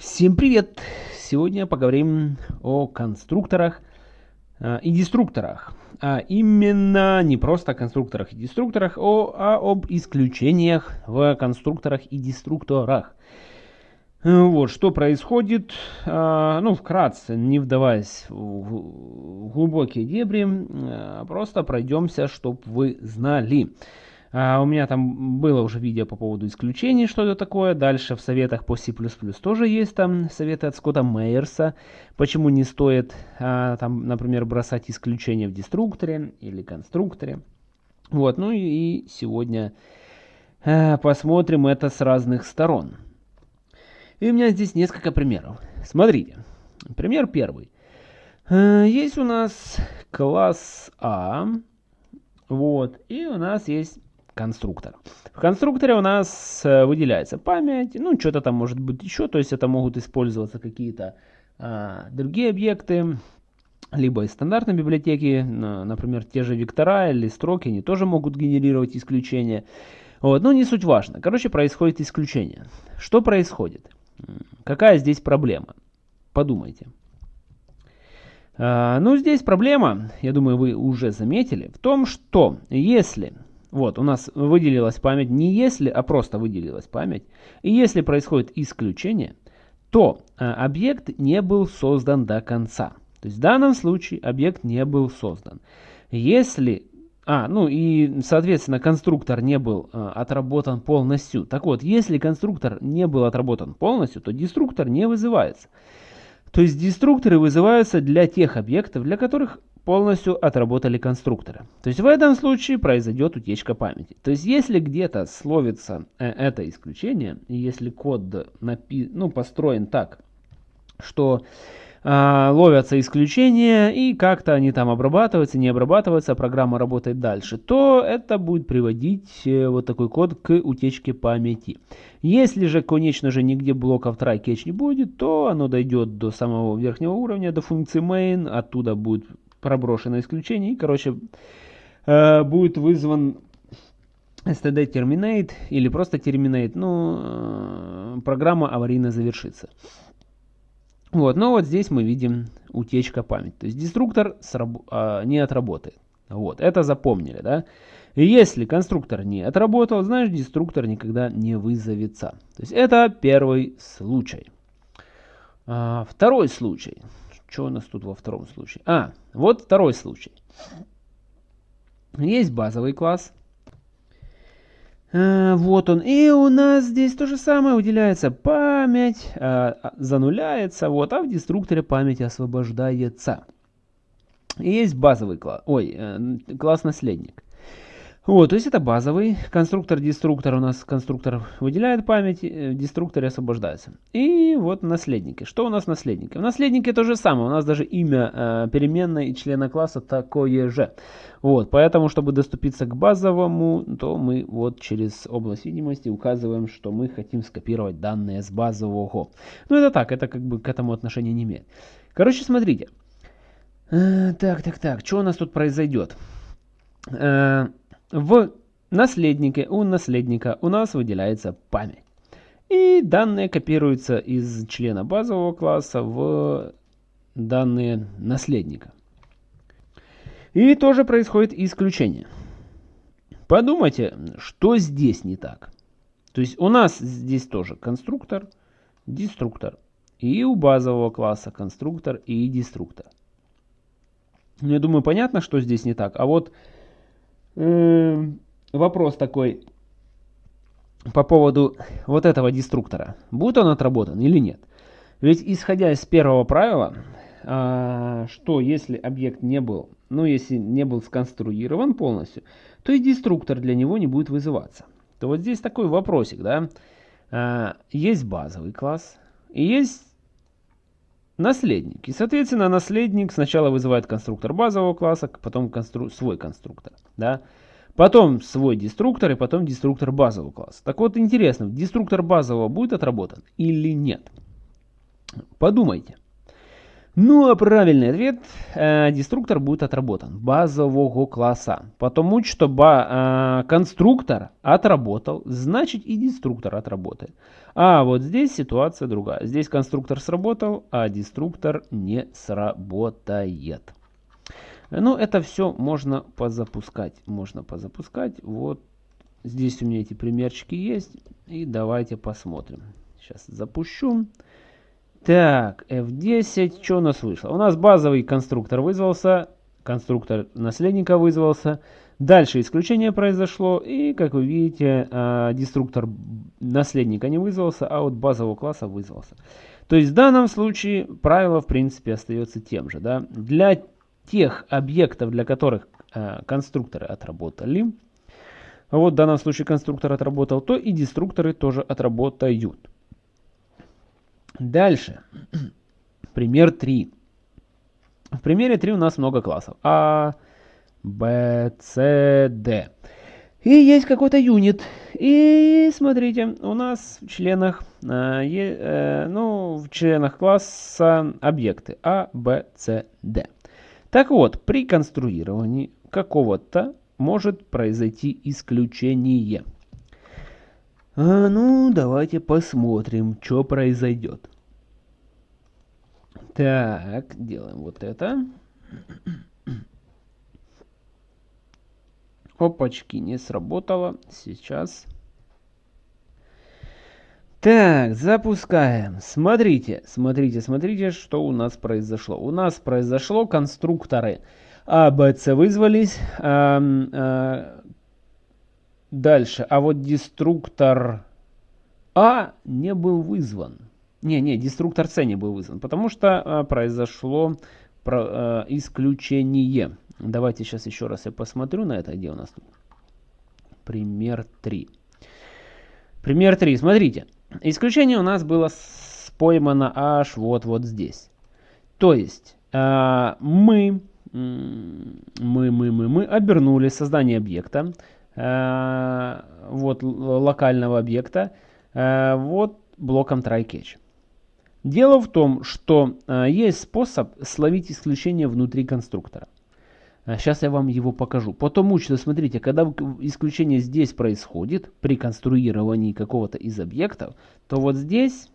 Всем привет! Сегодня поговорим о конструкторах э, и деструкторах. А именно не просто о конструкторах и деструкторах, о, а об исключениях в конструкторах и деструкторах. Э, вот, что происходит, э, ну, вкратце, не вдаваясь в глубокие дебри, э, просто пройдемся, чтобы вы знали. А у меня там было уже видео по поводу исключений, что это такое. Дальше в советах по C++ тоже есть там советы от Скотта Мейерса. Почему не стоит, а, там, например, бросать исключения в деструкторе или конструкторе. Вот, ну и сегодня а, посмотрим это с разных сторон. И у меня здесь несколько примеров. Смотрите, пример первый. А, есть у нас класс А, вот, и у нас есть конструктор. В конструкторе у нас э, выделяется память, ну что-то там может быть еще, то есть это могут использоваться какие-то а, другие объекты, либо из стандартной библиотеки, например, те же вектора или строки, они тоже могут генерировать исключения. Вот, но не суть важно. Короче, происходит исключение. Что происходит? Какая здесь проблема? Подумайте. А, ну, здесь проблема, я думаю, вы уже заметили, в том, что если вот, у нас выделилась память не если, а просто выделилась память. И если происходит исключение, то э, объект не был создан до конца. То есть в данном случае объект не был создан. Если... А, ну и, соответственно, конструктор не был э, отработан полностью. Так вот, если конструктор не был отработан полностью, то деструктор не вызывается. То есть деструкторы вызываются для тех объектов, для которых полностью отработали конструкторы. То есть в этом случае произойдет утечка памяти. То есть если где-то словится э, это исключение, если код напи ну, построен так, что э, ловятся исключения и как-то они там обрабатываются, не обрабатываются, а программа работает дальше, то это будет приводить э, вот такой код к утечке памяти. Если же, конечно же, нигде блоков try catch не будет, то оно дойдет до самого верхнего уровня, до функции main, оттуда будет проброшено исключение. И, короче, э, будет вызван std terminate или просто terminate. Ну, э, программа аварийно завершится. Вот, но вот здесь мы видим утечка памяти. То есть деструктор э, не отработает. Вот, это запомнили, да? Если конструктор не отработал, значит деструктор никогда не вызовется. То есть это первый случай. А, второй случай. Что у нас тут во втором случае? А, вот второй случай. Есть базовый класс. А, вот он. И у нас здесь то же самое. Выделяется память, а, зануляется. Вот, а в деструкторе память освобождается. И есть базовый класс. Ой, э, класс наследник. Вот, то есть это базовый конструктор-деструктор. У нас конструктор выделяет память, э, деструктор освобождается. И вот наследники. Что у нас наследники? В наследнике то же самое. У нас даже имя э, переменной и члена класса такое же. Вот, поэтому, чтобы доступиться к базовому, то мы вот через область видимости указываем, что мы хотим скопировать данные с базового. Ну это так, это как бы к этому отношения не имеет. Короче, смотрите. Э, так, так, так, что у нас тут произойдет? Э, в наследнике, у наследника у нас выделяется память. И данные копируются из члена базового класса в данные наследника. И тоже происходит исключение. Подумайте, что здесь не так. То есть у нас здесь тоже конструктор, деструктор. И у базового класса конструктор и деструктор. Ну, я думаю, понятно, что здесь не так. А вот вопрос такой по поводу вот этого деструктора. Будет он отработан или нет? Ведь исходя из первого правила, а, что если объект не был, ну если не был сконструирован полностью, то и деструктор для него не будет вызываться. То вот здесь такой вопросик, да. А, есть базовый класс и есть наследник. И, соответственно, наследник сначала вызывает конструктор базового класса, потом констру... свой конструктор. Да? Потом свой деструктор и потом деструктор базового класса. Так вот, интересно, деструктор базового будет отработан или нет? Подумайте. Ну а правильный ответ, э, деструктор будет отработан базового класса. Потому что ба, э, конструктор отработал, значит и деструктор отработает. А вот здесь ситуация другая. Здесь конструктор сработал, а деструктор не сработает. Ну это все можно позапускать. Можно позапускать. Вот здесь у меня эти примерчики есть. И давайте посмотрим. Сейчас запущу. Так, F10, что у нас вышло? У нас базовый конструктор вызвался, конструктор наследника вызвался. Дальше исключение произошло, и, как вы видите, а, деструктор наследника не вызвался, а вот базового класса вызвался. То есть в данном случае правило, в принципе, остается тем же. Да? Для тех объектов, для которых а, конструкторы отработали, вот в данном случае конструктор отработал, то и деструкторы тоже отработают. Дальше. Пример 3. В примере 3 у нас много классов. А, Б, С, Д. И есть какой-то юнит. И смотрите, у нас в членах, э, э, ну, в членах класса объекты А, Б, С, Д. Так вот, при конструировании какого-то может произойти исключение. А, ну, давайте посмотрим, что произойдет. Так, делаем вот это. Опачки, не сработало. Сейчас. Так, запускаем. Смотрите, смотрите, смотрите, что у нас произошло. У нас произошло конструкторы А, Б, С вызвались. А, а, дальше. А вот деструктор А не был вызван. Не, не, деструктор C не был вызван, потому что а, произошло про, а, исключение. Давайте сейчас еще раз я посмотрю на это, где у нас. Пример 3. Пример 3, смотрите. Исключение у нас было поймано аж вот вот здесь. То есть а, мы, мы, мы, мы, мы обернули создание объекта, а, вот локального объекта, а, вот блоком try-catch. Дело в том, что э, есть способ словить исключение внутри конструктора. Сейчас я вам его покажу. Потому что, смотрите, когда исключение здесь происходит, при конструировании какого-то из объектов, то вот здесь,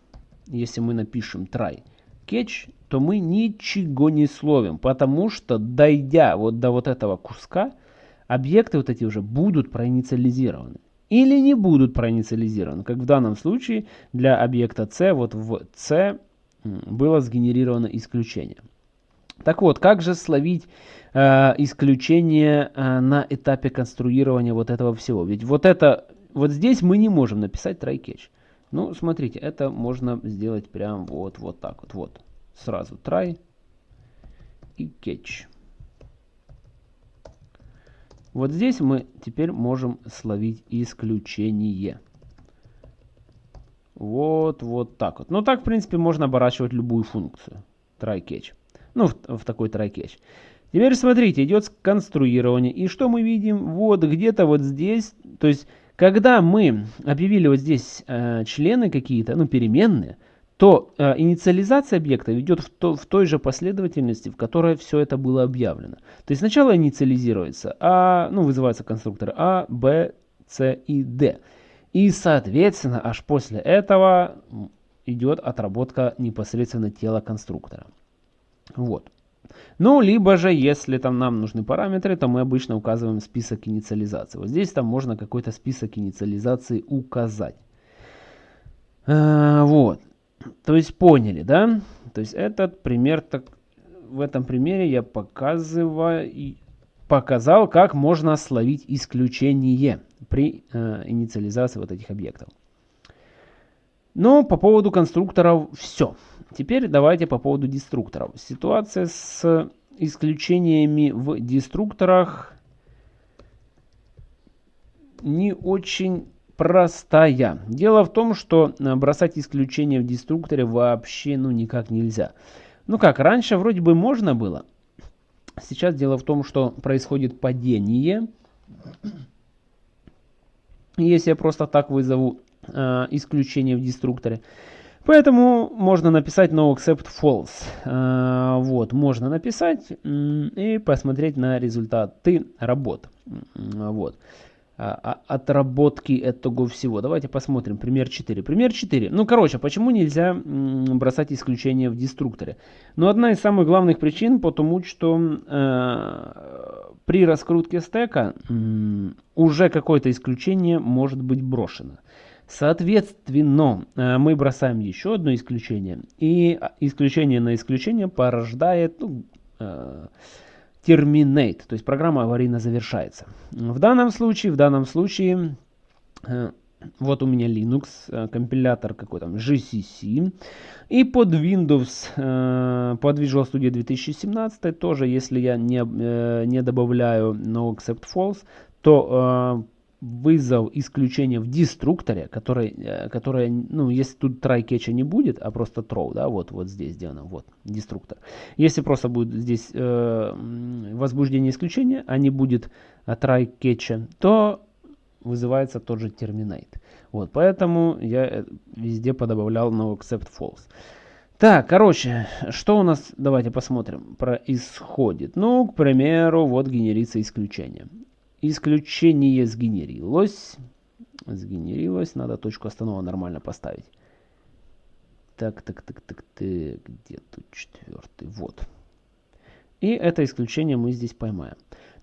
если мы напишем try catch, то мы ничего не словим. Потому что, дойдя вот до вот этого куска, объекты вот эти уже будут проинициализированы или не будут проинициализированы. Как в данном случае для объекта C, вот в C было сгенерировано исключение. Так вот, как же словить э, исключение э, на этапе конструирования вот этого всего? Ведь вот это, вот здесь мы не можем написать try catch. Ну, смотрите, это можно сделать прям вот, вот так вот. Вот, сразу try и catch. Вот здесь мы теперь можем словить исключение. Вот, вот так вот. Ну так, в принципе, можно оборачивать любую функцию. Try catch. Ну, в, в такой try catch. Теперь смотрите, идет конструирование. И что мы видим? Вот где-то вот здесь. То есть, когда мы объявили вот здесь э, члены какие-то, ну, переменные, то э, инициализация объекта идет в, то, в той же последовательности, в которой все это было объявлено. То есть сначала инициализируется А, ну, вызываются конструкторы А, Б, С и Д. И, соответственно, аж после этого идет отработка непосредственно тела конструктора. Вот. Ну, либо же, если там нам нужны параметры, то мы обычно указываем список инициализации. Вот здесь там можно какой-то список инициализации указать. А, вот. То есть поняли, да? То есть этот пример, так, в этом примере я показываю, показал, как можно словить исключение при э, инициализации вот этих объектов. Но по поводу конструкторов все. Теперь давайте по поводу деструкторов. Ситуация с исключениями в деструкторах не очень простая. Дело в том, что э, бросать исключения в деструкторе вообще ну никак нельзя. Ну как, раньше вроде бы можно было. Сейчас дело в том, что происходит падение. Если я просто так вызову э, исключение в деструкторе. Поэтому можно написать no accept false. А, вот, можно написать и посмотреть на результаты работ. Вот. А, а, отработки этого всего. Давайте посмотрим. Пример 4. Пример 4. Ну, короче, почему нельзя бросать исключения в деструкторе? Ну, одна из самых главных причин, потому что э, при раскрутке стека э, уже какое-то исключение может быть брошено. Соответственно, э, мы бросаем еще одно исключение. И исключение на исключение порождает... Ну, э, terminate, то есть программа аварийно завершается. В данном случае, в данном случае, э, вот у меня Linux, э, компилятор какой там, GCC, и под Windows, э, под Visual Studio 2017 тоже, если я не, не добавляю no except false, то вызов исключения в деструкторе, который, э, который, ну, если тут try catch не будет, а просто throw, да, вот, вот здесь сделано, вот, деструктор. Если просто будет здесь э, возбуждение исключения, а не будет try catch, то вызывается тот же terminate. Вот, поэтому я э, везде подобавлял no except false. Так, короче, что у нас, давайте посмотрим, происходит. Ну, к примеру, вот генерится исключение. Исключение сгенерилось. Сгенерилось. Надо точку останова нормально поставить. Так, так, так, так, так. Где тут четвертый? Вот. И это исключение мы здесь поймаем.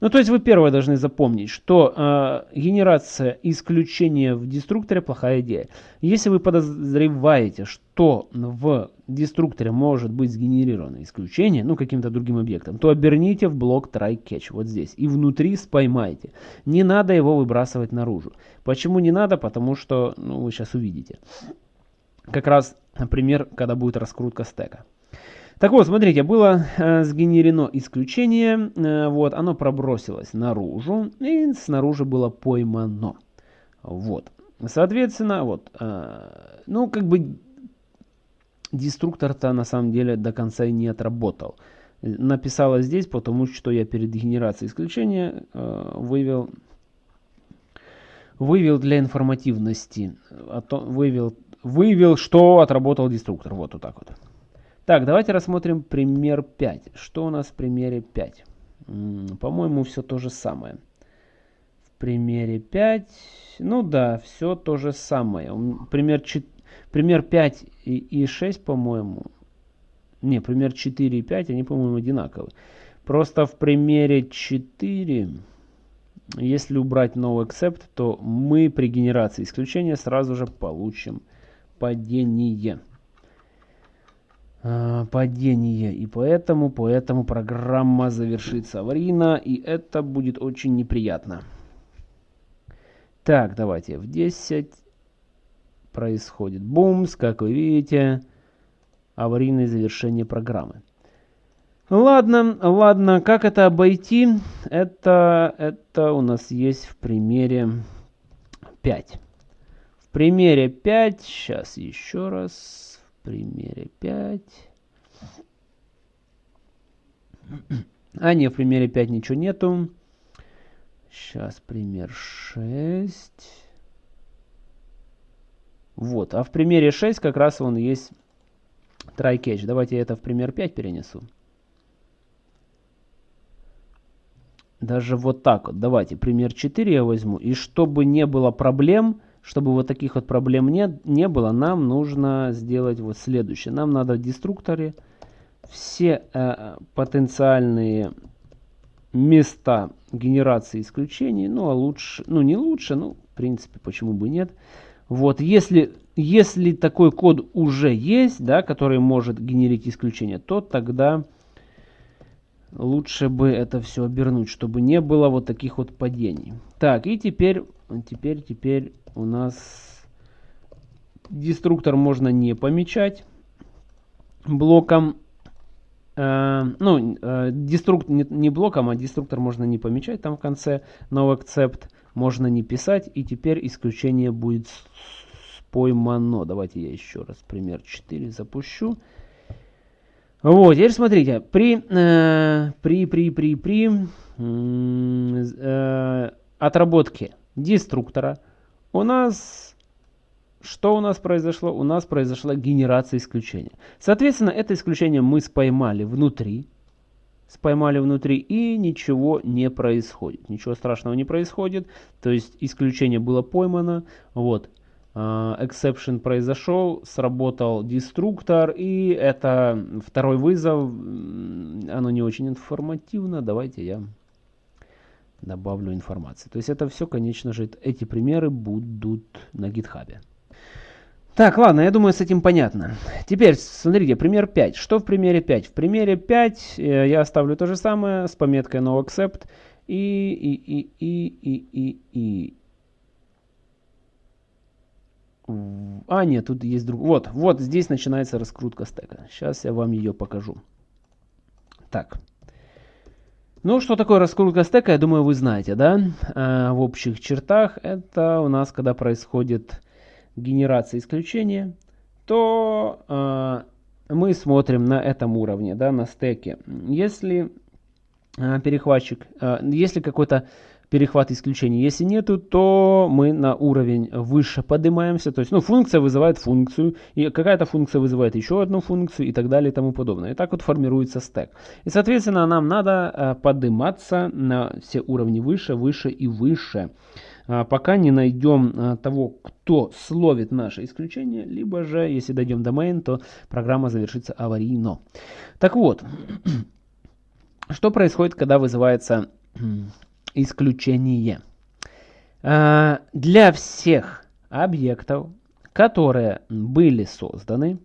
Ну, то есть вы первое должны запомнить, что э, генерация исключения в деструкторе плохая идея. Если вы подозреваете, что в деструкторе может быть сгенерировано исключение, ну, каким-то другим объектом, то оберните в блок try catch вот здесь и внутри споймайте. Не надо его выбрасывать наружу. Почему не надо? Потому что, ну, вы сейчас увидите. Как раз, например, когда будет раскрутка стека. Так вот, смотрите, было э, сгенерено исключение, э, вот, оно пробросилось наружу, и снаружи было поймано. Вот, соответственно, вот, э, ну, как бы, деструктор-то на самом деле до конца и не отработал. Написала здесь, потому что я перед генерацией исключения э, вывел, вывел для информативности, а то, вывел, вывел, что отработал деструктор, вот, вот так вот. Так, давайте рассмотрим пример 5. Что у нас в примере 5? По-моему, все то же самое. В примере 5, ну да, все то же самое. Пример, 4, пример 5 и, и 6, по-моему, не, пример 4 и 5, они, по-моему, одинаковые. Просто в примере 4, если убрать no except, то мы при генерации исключения сразу же получим падение. Э, падение. И поэтому, поэтому программа завершится аварийно, и это будет очень неприятно. Так, давайте в 10 происходит бумс, как вы видите, аварийное завершение программы. Ладно, ладно, как это обойти? Это, это у нас есть в примере 5. В примере 5, сейчас еще раз примере 5. А, не, в примере 5 ничего нету. Сейчас пример 6. Вот, а в примере 6 как раз он есть try catch. Давайте я это в пример 5 перенесу. Даже вот так вот. Давайте пример 4 я возьму. И чтобы не было проблем, чтобы вот таких вот проблем не, не было, нам нужно сделать вот следующее. Нам надо в деструкторе все э, потенциальные места генерации исключений, ну а лучше, ну не лучше, ну в принципе почему бы нет. Вот если, если такой код уже есть, да, который может генерить исключение, то тогда лучше бы это все обернуть, чтобы не было вот таких вот падений. Так, и теперь, теперь, теперь у нас деструктор можно не помечать блоком. Э, ну, э, деструк, не, не блоком, а деструктор можно не помечать там в конце. No accept можно не писать. И теперь исключение будет поймано. Давайте я еще раз пример 4 запущу. Вот, теперь смотрите, при, э, при, при, при, при э, отработке деструктора у нас что у нас произошло? У нас произошла генерация исключения. Соответственно, это исключение мы споймали внутри. Споймали внутри и ничего не происходит. Ничего страшного не происходит. То есть исключение было поймано. Вот. Uh, exception произошел, сработал деструктор, и это второй вызов, оно не очень информативно, давайте я добавлю информации. То есть это все, конечно же, эти примеры будут на гитхабе. Так, ладно, я думаю, с этим понятно. Теперь, смотрите, пример 5. Что в примере 5? В примере 5 э, я оставлю то же самое с пометкой noAccept и, и, и, и, и, и, и. А, нет, тут есть друг. Вот, вот здесь начинается раскрутка стека. Сейчас я вам ее покажу. Так. Ну, что такое раскрутка стека, я думаю, вы знаете, да? А, в общих чертах это у нас, когда происходит генерация исключения, то а, мы смотрим на этом уровне, да, на стеке. Если а, перехватчик, а, если какой-то перехват исключений. Если нету, то мы на уровень выше поднимаемся. То есть, ну, функция вызывает функцию, и какая-то функция вызывает еще одну функцию и так далее и тому подобное. И так вот формируется стек. И, соответственно, нам надо э, подниматься на все уровни выше, выше и выше э, пока не найдем э, того, кто словит наше исключение, либо же, если дойдем до main, то программа завершится аварийно. Так вот, что происходит, когда вызывается исключение. А, для всех объектов, которые были созданы,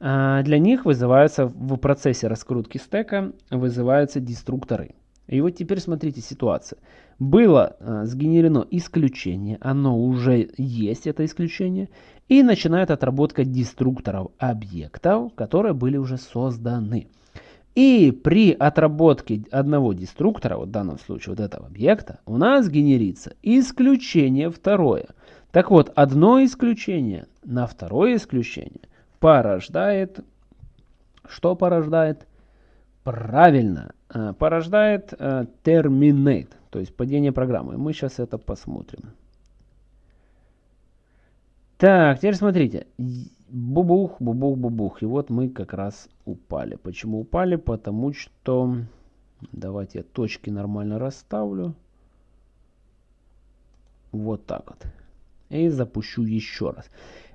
а, для них вызываются в процессе раскрутки стека вызываются деструкторы. И вот теперь смотрите ситуация. Было а, сгенерено исключение, оно уже есть, это исключение, и начинает отработка деструкторов объектов, которые были уже созданы. И при отработке одного деструктора, вот в данном случае вот этого объекта, у нас генерится исключение второе. Так вот, одно исключение на второе исключение порождает, что порождает? Правильно, э, порождает э, terminate, то есть падение программы. Мы сейчас это посмотрим. Так, теперь смотрите. Бубух, бубух, бубух. И вот мы как раз упали. Почему упали? Потому что... Давайте я точки нормально расставлю. Вот так вот. И запущу еще раз.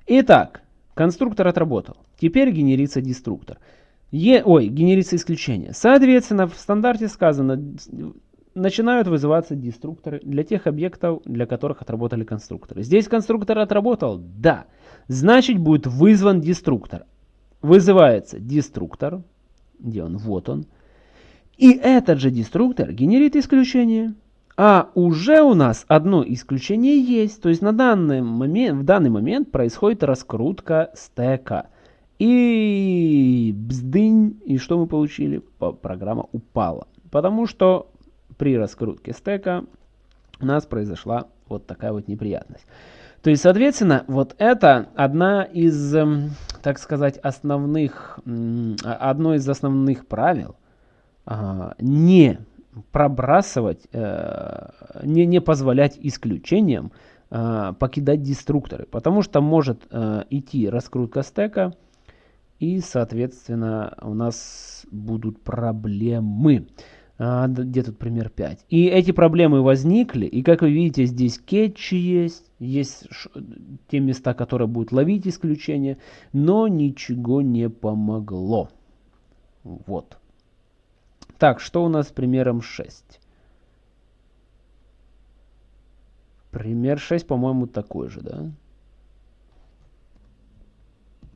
Итак, конструктор отработал. Теперь генерится деструктор. Е, ой, генерится исключение. Соответственно, в стандарте сказано, начинают вызываться деструкторы для тех объектов, для которых отработали конструкторы. Здесь конструктор отработал? Да. Значит будет вызван деструктор. Вызывается деструктор. Где он? Вот он. И этот же деструктор генерит исключение. А уже у нас одно исключение есть. То есть на данный момент, в данный момент происходит раскрутка стека. И бздынь. И что мы получили? Программа упала. Потому что при раскрутке стека у нас произошла вот такая вот неприятность. То есть, соответственно, вот это одна из, эм, так сказать, основных, одно из основных правил не пробрасывать, э, не, не позволять исключениям э, покидать деструкторы, потому что может э, идти раскрутка стека, и, соответственно, у нас будут проблемы. А, где тут пример 5? И эти проблемы возникли, и как вы видите, здесь кетчи есть, есть те места, которые будут ловить исключения, но ничего не помогло. Вот. Так, что у нас с примером 6? Пример 6, по-моему, такой же, да?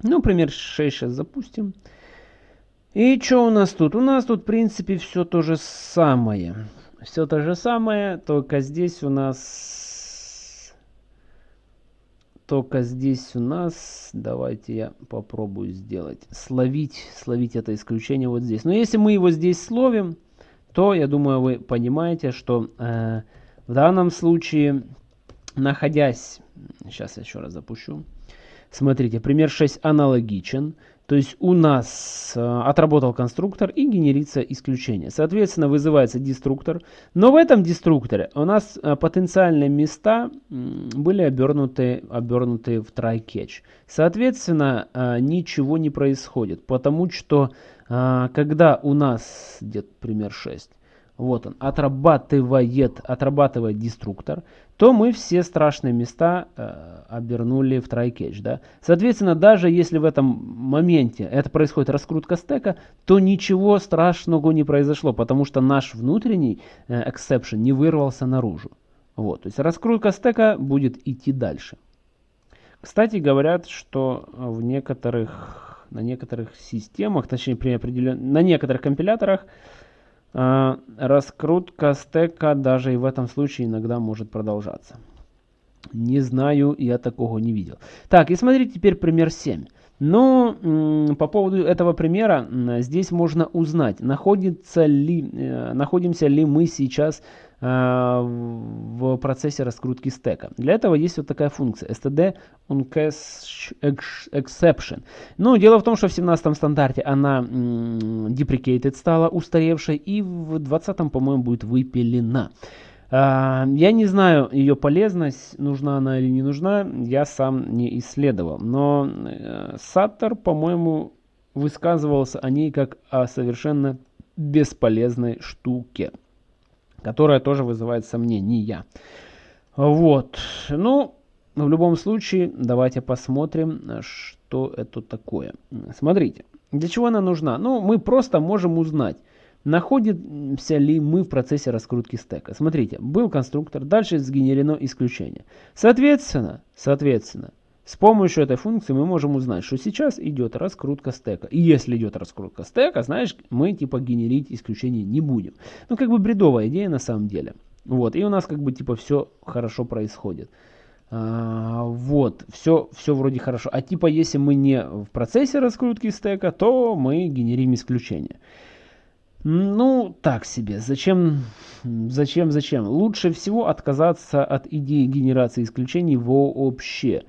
Ну, пример 6 сейчас запустим. И что у нас тут? У нас тут, в принципе, все то же самое. Все то же самое, только здесь у нас... Только здесь у нас... Давайте я попробую сделать. Словить, словить это исключение вот здесь. Но если мы его здесь словим, то, я думаю, вы понимаете, что э, в данном случае, находясь... Сейчас я еще раз запущу. Смотрите, пример 6 аналогичен. То есть у нас э, отработал конструктор и генерится исключение. Соответственно, вызывается деструктор. Но в этом деструкторе у нас э, потенциальные места были обернуты, обернуты в try-catch. Соответственно, э, ничего не происходит. Потому что когда у нас, где-то пример 6, вот он, отрабатывает, отрабатывает деструктор, то мы все страшные места э, обернули в try-catch. Да? Соответственно, даже если в этом моменте это происходит раскрутка стека, то ничего страшного не произошло, потому что наш внутренний э, exception не вырвался наружу. Вот, то есть раскрутка стека будет идти дальше. Кстати, говорят, что в некоторых, на некоторых системах, точнее при определен... на некоторых компиляторах, раскрутка стека даже и в этом случае иногда может продолжаться. Не знаю, я такого не видел. Так, и смотрите теперь пример 7. Ну, по поводу этого примера, здесь можно узнать, находится ли, э, находимся ли мы сейчас Э, в процессе раскрутки стека. Для этого есть вот такая функция std exception. Ну, дело в том, что в 17 стандарте она deprecated стала устаревшей и в 20 по-моему, будет выпилена. Uh, я не знаю ее полезность, нужна она или не нужна, я сам не исследовал. Но uh, Саттер, по-моему, высказывался о ней как о совершенно бесполезной штуке которая тоже вызывает сомнения. Вот. Ну, в любом случае, давайте посмотрим, что это такое. Смотрите, для чего она нужна? Ну, мы просто можем узнать, находимся ли мы в процессе раскрутки стека. Смотрите, был конструктор, дальше сгенерено исключение. Соответственно, соответственно, с помощью этой функции мы можем узнать, что сейчас идет раскрутка стека. И если идет раскрутка стека, знаешь, мы типа генерить исключение не будем. Ну, как бы бредовая идея на самом деле. Вот, и у нас как бы типа все хорошо происходит. А, вот, все, все вроде хорошо. А типа если мы не в процессе раскрутки стека, то мы генерим исключение. Ну, так себе. Зачем, зачем, зачем? Лучше всего отказаться от идеи генерации исключений вообще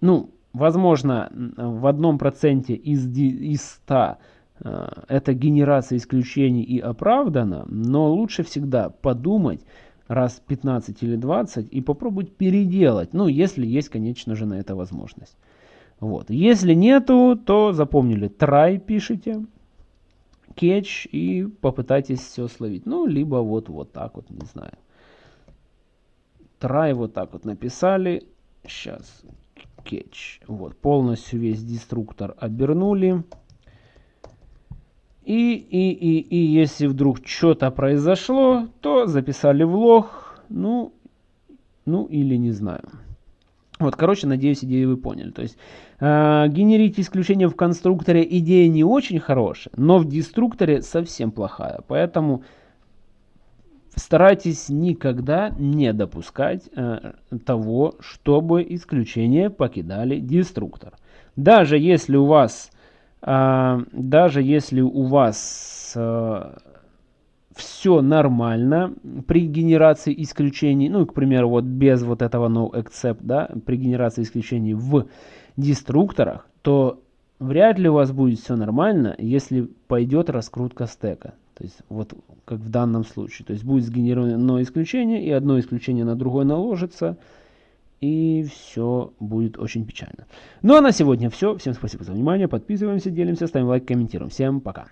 ну, возможно, в одном проценте из, из 100 э, эта генерация исключений и оправдана, но лучше всегда подумать раз 15 или 20 и попробовать переделать, ну, если есть, конечно же, на это возможность. Вот. Если нету, то запомнили, try пишите, catch и попытайтесь все словить. Ну, либо вот, вот так вот, не знаю. Try вот так вот написали. Сейчас catch. Вот, полностью весь деструктор обернули. И, и, и, и если вдруг что-то произошло, то записали в лог, ну, ну или не знаю. Вот, короче, надеюсь, идею вы поняли. То есть, э, генерить исключение в конструкторе идея не очень хорошая, но в деструкторе совсем плохая. Поэтому Старайтесь никогда не допускать э, того, чтобы исключения покидали деструктор. Даже если у вас, э, даже если у вас э, все нормально при генерации исключений, ну, к примеру, вот без вот этого no except, да, при генерации исключений в деструкторах, то вряд ли у вас будет все нормально, если пойдет раскрутка стека. То есть вот как в данном случае. То есть будет сгенерировано исключение, и одно исключение на другое наложится, и все будет очень печально. Ну а на сегодня все. Всем спасибо за внимание. Подписываемся, делимся, ставим лайк, комментируем. Всем пока.